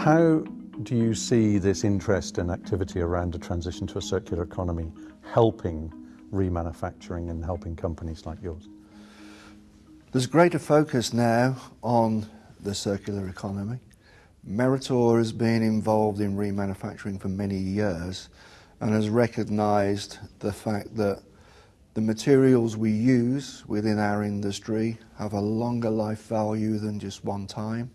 How do you see this interest and activity around a transition to a circular economy helping remanufacturing and helping companies like yours? There's greater focus now on the circular economy. Meritor has been involved in remanufacturing for many years and has recognised the fact that the materials we use within our industry have a longer life value than just one time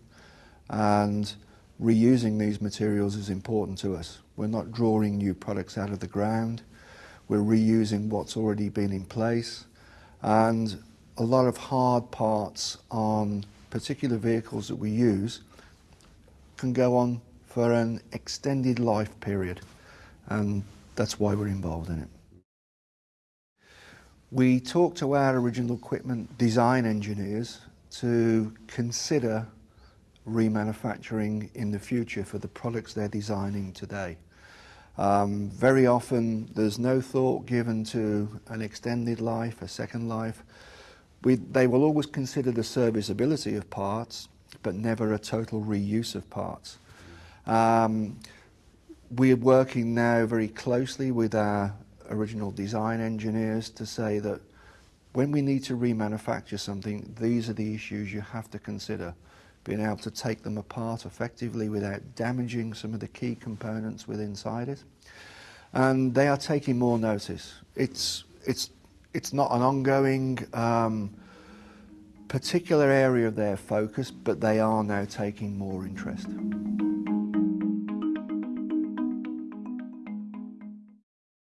and reusing these materials is important to us. We're not drawing new products out of the ground, we're reusing what's already been in place and a lot of hard parts on particular vehicles that we use can go on for an extended life period and that's why we're involved in it. We talked to our original equipment design engineers to consider remanufacturing in the future for the products they're designing today. Um, very often there's no thought given to an extended life, a second life. We, they will always consider the serviceability of parts, but never a total reuse of parts. Um, we're working now very closely with our original design engineers to say that when we need to remanufacture something, these are the issues you have to consider. Being able to take them apart effectively without damaging some of the key components within inside it. And they are taking more notice. It's, it's, it's not an ongoing um, particular area of their focus, but they are now taking more interest.